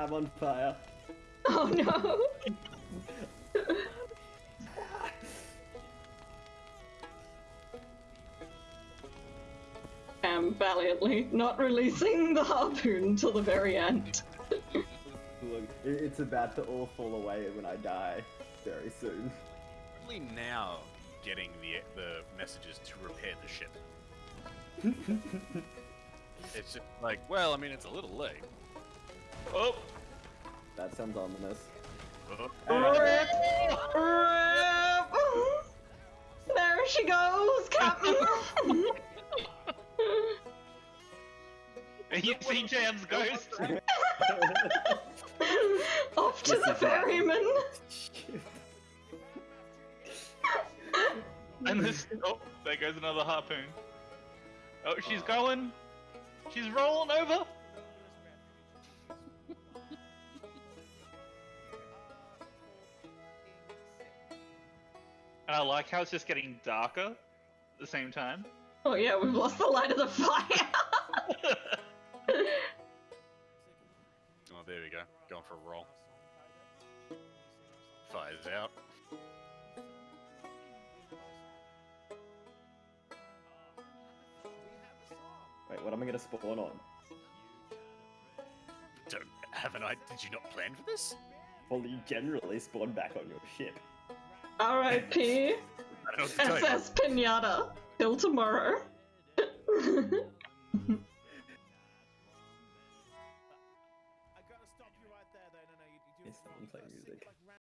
I'm on fire. Oh no! Am valiantly not releasing the harpoon until the very end. Look, it's about to all fall away when I die very soon. Only now getting the the messages to repair the ship. it's just like, well, I mean, it's a little late. Oh, That sounds ominous. Rip! Rip! There she goes, Captain! you see Jam's ghost? Off to the ferryman! and this. Oh, there goes another harpoon. Oh, she's ah. going. She's rolling over. And I like how it's just getting darker at the same time. Oh yeah, we've lost the light of the fire! oh, there we go. Going for a roll. Fire's out. Wait, what am I gonna spawn on? Don't haven't I? Did you not plan for this? Well, you generally spawn back on your ship. R.I.P. SS Pinata. Till tomorrow. Instantly play music.